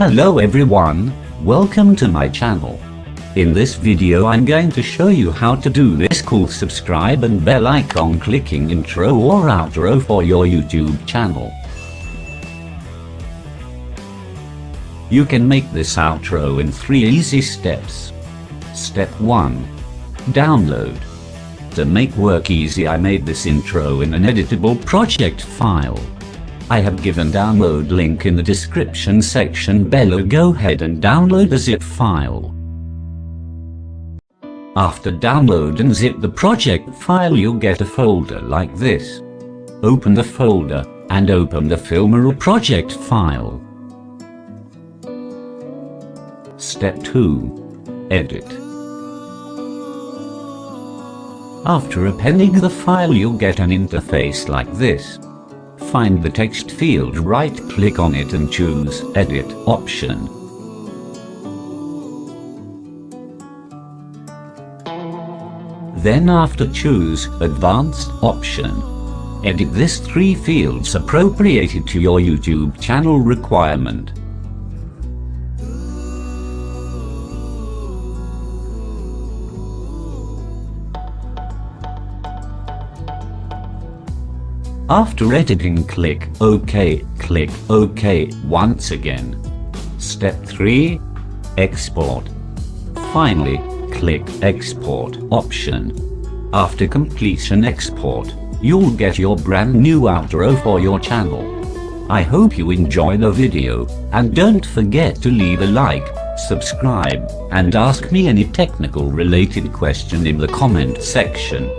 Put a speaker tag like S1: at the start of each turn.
S1: Hello everyone, welcome to my channel. In this video I'm going to show you how to do this cool subscribe and bell icon clicking intro or outro for your YouTube channel. You can make this outro in 3 easy steps. Step 1. Download. To make work easy I made this intro in an editable project file. I have given download link in the description section below go ahead and download the zip file. After download and zip the project file you'll get a folder like this. Open the folder, and open the Filmora project file. Step 2. Edit. After appending the file you'll get an interface like this. Find the text field right click on it and choose Edit option. Then after choose Advanced option. Edit this three fields appropriated to your YouTube channel requirement. After editing click OK, click OK once again. Step 3. Export. Finally, click Export option. After completion export, you'll get your brand new outro for your channel. I hope you enjoy the video, and don't forget to leave a like, subscribe, and ask me any technical related question in the comment section.